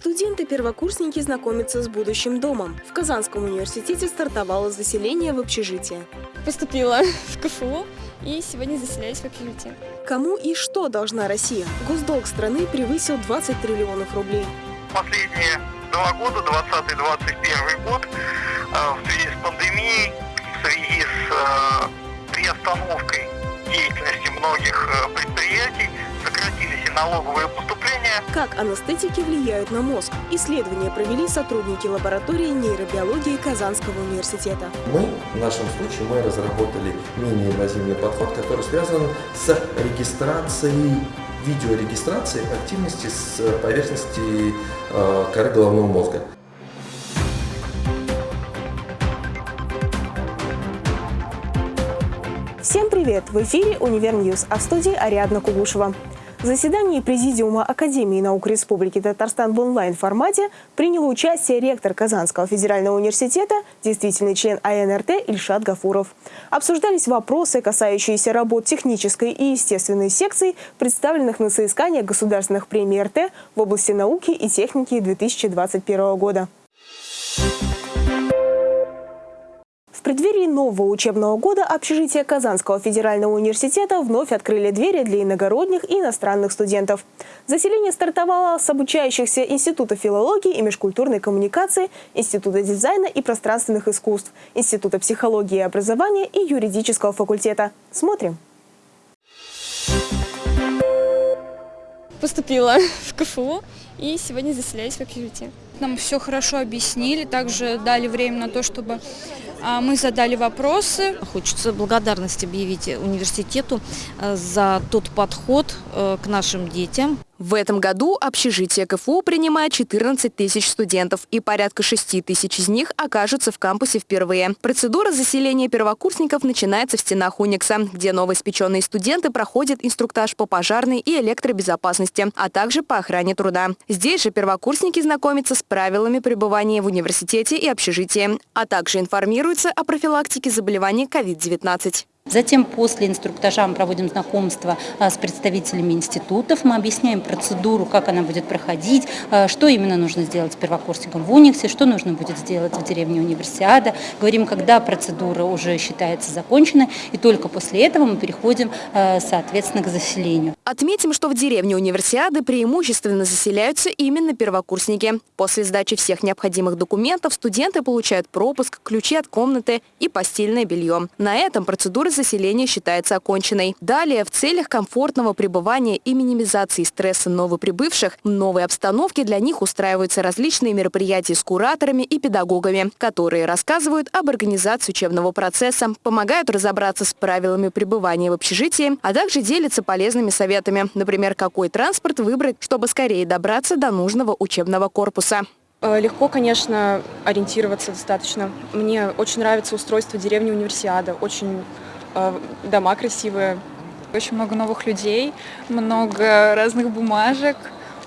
Студенты-первокурсники знакомятся с будущим домом. В Казанском университете стартовало заселение в общежитие. Поступила в КФУ и сегодня заселяюсь в общежитие. Кому и что должна Россия? Госдолг страны превысил 20 триллионов рублей. Последние два года, 2020-2021 год, э, в связи с пандемией, в связи с э, приостановкой деятельности многих э, предприятий, сократились и налоговые поступления. Как анестетики влияют на мозг? Исследования провели сотрудники лаборатории нейробиологии Казанского университета. Мы, в нашем случае, мы разработали менее инвазивный подход, который связан с регистрацией видеорегистрацией активности с поверхности э, коры головного мозга. Всем привет! В эфире «Универ -Ньюз», а в студии Ариадна Кугушева. Заседании Президиума Академии наук Республики Татарстан в онлайн-формате принял участие ректор Казанского федерального университета, действительный член АНРТ Ильшат Гафуров. Обсуждались вопросы, касающиеся работ технической и естественной секций, представленных на соискание государственных премий РТ в области науки и техники 2021 года. Преддверии нового учебного года общежития Казанского федерального университета вновь открыли двери для иногородних и иностранных студентов. Заселение стартовало с обучающихся Института филологии и межкультурной коммуникации, Института дизайна и пространственных искусств, Института психологии и образования и юридического факультета. Смотрим. Поступила в КФУ и сегодня заселяюсь в общежитие. Нам все хорошо объяснили, также дали время на то, чтобы мы задали вопросы. Хочется благодарность объявить университету э, за тот подход э, к нашим детям. В этом году общежитие КФУ принимает 14 тысяч студентов, и порядка 6 тысяч из них окажутся в кампусе впервые. Процедура заселения первокурсников начинается в стенах Уникса, где новоиспеченные студенты проходят инструктаж по пожарной и электробезопасности, а также по охране труда. Здесь же первокурсники знакомятся с правилами пребывания в университете и общежитии, а также информируются о профилактике заболеваний COVID-19. Затем после инструктажа мы проводим знакомство а, с представителями институтов, мы объясняем процедуру, как она будет проходить, а, что именно нужно сделать с первокурсником в Униксе, что нужно будет сделать в деревне Универсиада. Говорим, когда процедура уже считается законченной, и только после этого мы переходим, а, соответственно, к заселению. Отметим, что в деревне Универсиады преимущественно заселяются именно первокурсники. После сдачи всех необходимых документов студенты получают пропуск, ключи от комнаты и постельное белье. На этом процедура заселения считается оконченной. Далее, в целях комфортного пребывания и минимизации стресса новоприбывших, в новой обстановке для них устраиваются различные мероприятия с кураторами и педагогами, которые рассказывают об организации учебного процесса, помогают разобраться с правилами пребывания в общежитии, а также делятся полезными советами, например, какой транспорт выбрать, чтобы скорее добраться до нужного учебного корпуса. Э, легко, конечно, ориентироваться достаточно. Мне очень нравится устройство деревни Универсиада. Очень дома красивые. Очень много новых людей, много разных бумажек,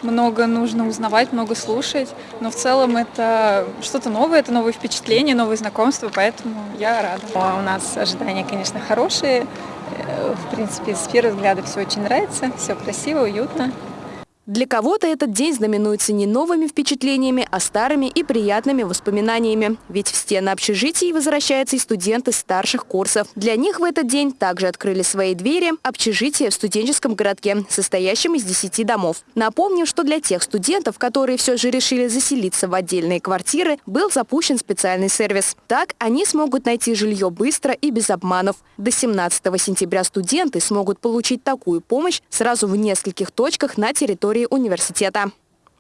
много нужно узнавать, много слушать, но в целом это что-то новое, это новые впечатления, новые знакомства, поэтому я рада. А у нас ожидания, конечно, хорошие. Э, в принципе, с первого взгляда все очень нравится, все красиво, уютно. Для кого-то этот день знаменуется не новыми впечатлениями, а старыми и приятными воспоминаниями. Ведь в стены общежитий возвращаются и студенты старших курсов. Для них в этот день также открыли свои двери общежития в студенческом городке, состоящем из 10 домов. Напомним, что для тех студентов, которые все же решили заселиться в отдельные квартиры, был запущен специальный сервис. Так они смогут найти жилье быстро и без обманов. До 17 сентября студенты смогут получить такую помощь сразу в нескольких точках на территории территории университета.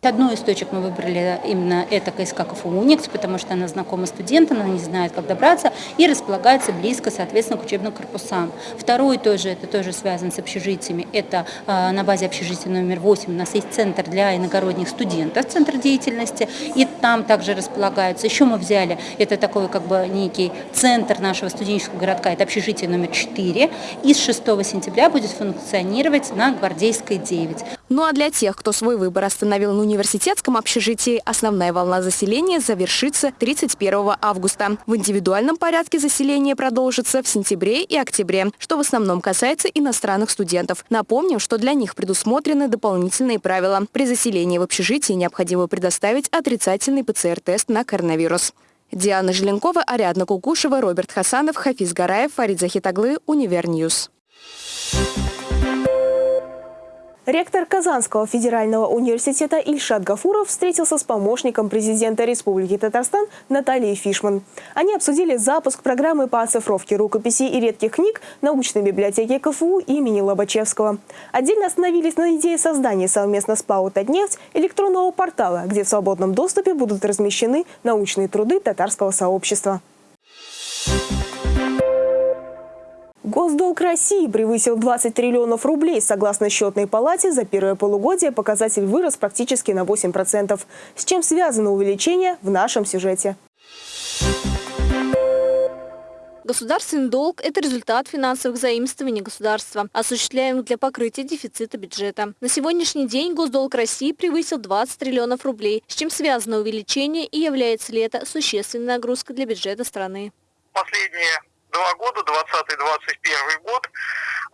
Одну из точек мы выбрали именно это КСК КФУ «Уникс», потому что она знакома студентам, она не знает, как добраться, и располагается близко, соответственно, к учебным корпусам. Второй тоже, это тоже связан с общежитиями, это э, на базе общежития номер 8 у нас есть центр для иногородних студентов, центр деятельности, и там также располагаются. Еще мы взяли, это такой как бы некий центр нашего студенческого городка, это общежитие номер 4, и с 6 сентября будет функционировать на Гвардейской 9. Ну а для тех, кто свой выбор остановил на университетском общежитии основная волна заселения завершится 31 августа. В индивидуальном порядке заселение продолжится в сентябре и октябре, что в основном касается иностранных студентов. Напомним, что для них предусмотрены дополнительные правила. При заселении в общежитии необходимо предоставить отрицательный ПЦР-тест на коронавирус. Диана Желенкова, Ариадна Кукушева, Роберт Хасанов, Хафиз Гараев, Фарид Захитаглы, UniverNews. Ректор Казанского федерального университета Ильшат Гафуров встретился с помощником президента Республики Татарстан Натальей Фишман. Они обсудили запуск программы по оцифровке рукописей и редких книг научной библиотеки КФУ имени Лобачевского. Отдельно остановились на идее создания совместно с ПАО «Татнефть» электронного портала, где в свободном доступе будут размещены научные труды татарского сообщества. Госдолг России превысил 20 триллионов рублей. Согласно счетной палате, за первое полугодие показатель вырос практически на 8%. С чем связано увеличение в нашем сюжете. Государственный долг – это результат финансовых заимствований государства, осуществляемых для покрытия дефицита бюджета. На сегодняшний день госдолг России превысил 20 триллионов рублей, с чем связано увеличение и является ли это существенной нагрузкой для бюджета страны. Последние два года, 2020-2021 год,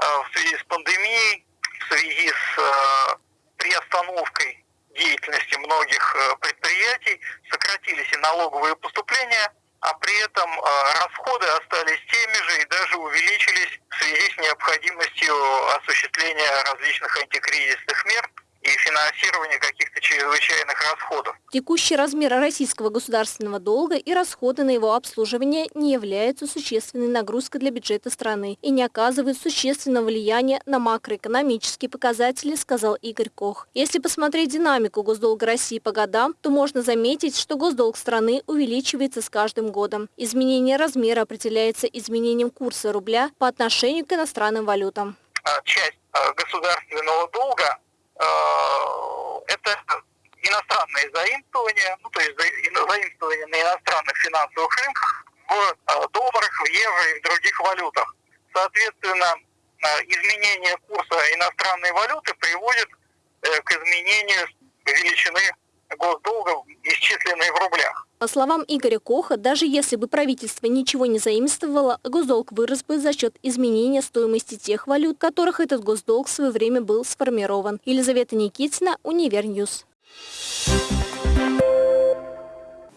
э, в связи с пандемией, в связи с э, приостановкой деятельности многих э, предприятий, сократились и налоговые поступления, а при этом расходы остались теми же и даже увеличились в связи с необходимостью осуществления различных антикризисных мер и финансирования каких-то чрезвычайных расходов. Текущий размер российского государственного долга и расходы на его обслуживание не являются существенной нагрузкой для бюджета страны и не оказывают существенного влияния на макроэкономические показатели, сказал Игорь Кох. Если посмотреть динамику госдолга России по годам, то можно заметить, что госдолг страны увеличивается с каждым годом. Изменение размера определяется изменением курса рубля по отношению к иностранным валютам. А, часть а, государственного долга это иностранные заимствования, ну, то есть заимствования на иностранных финансовых рынках в э, долларах, в евро и в других валютах. Соответственно, э, изменение курса иностранной валюты приводит к изменению величины госдолга, исчисленной в рублях. По словам Игоря Коха, даже если бы правительство ничего не заимствовало, госдолг вырос бы за счет изменения стоимости тех валют, которых этот госдолг в свое время был сформирован. Елизавета Никитина, UniverNews.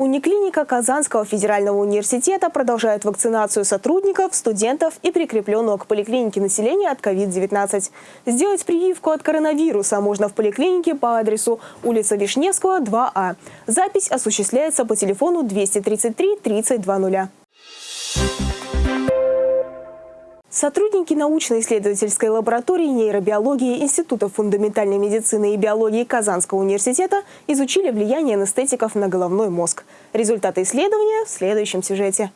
Униклиника Казанского федерального университета продолжает вакцинацию сотрудников, студентов и прикрепленного к поликлинике населения от COVID-19. Сделать прививку от коронавируса можно в поликлинике по адресу улица Вишневского, 2А. Запись осуществляется по телефону 233 3020. Сотрудники научно-исследовательской лаборатории нейробиологии Института фундаментальной медицины и биологии Казанского университета изучили влияние анестетиков на головной мозг. Результаты исследования в следующем сюжете.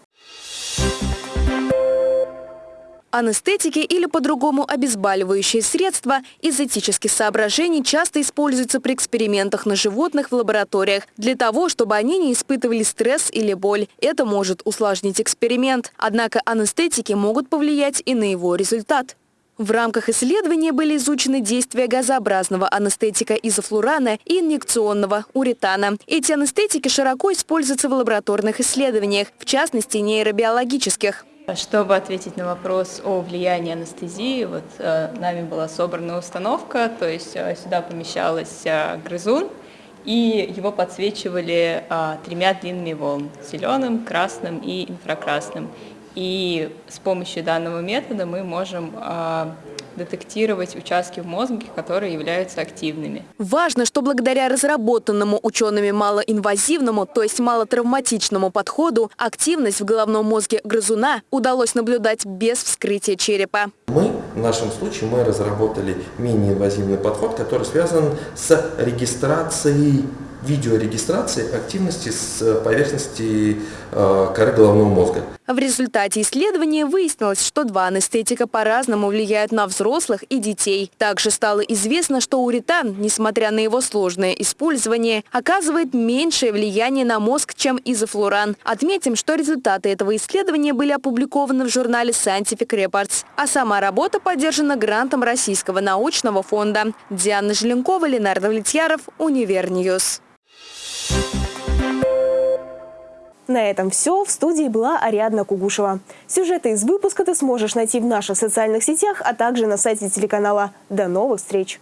Анестетики или по-другому обезболивающие средства из этических соображений часто используются при экспериментах на животных в лабораториях для того, чтобы они не испытывали стресс или боль. Это может усложнить эксперимент. Однако анестетики могут повлиять и на его результат. В рамках исследования были изучены действия газообразного анестетика изофлурана и инъекционного уретана. Эти анестетики широко используются в лабораторных исследованиях, в частности нейробиологических. Чтобы ответить на вопрос о влиянии анестезии, вот э, нами была собрана установка, то есть э, сюда помещалась э, грызун, и его подсвечивали э, тремя длинными волн – зеленым, красным и инфракрасным. И с помощью данного метода мы можем э, детектировать участки в мозге, которые являются активными. Важно, что благодаря разработанному учеными малоинвазивному, то есть малотравматичному подходу, активность в головном мозге грызуна удалось наблюдать без вскрытия черепа. Мы, в нашем случае, мы разработали менее инвазивный подход, который связан с регистрацией видеорегистрации активности с поверхности коры головного мозга. В результате исследования выяснилось, что два анестетика по-разному влияют на взрослых и детей. Также стало известно, что уретан, несмотря на его сложное использование, оказывает меньшее влияние на мозг, чем изофлуран. Отметим, что результаты этого исследования были опубликованы в журнале Scientific Reports, а сама работа поддержана грантом Российского научного фонда. Диана Желенкова, Ленар Давлетьяров, UniverNews. На этом все. В студии была Ариадна Кугушева. Сюжеты из выпуска ты сможешь найти в наших социальных сетях, а также на сайте телеканала. До новых встреч!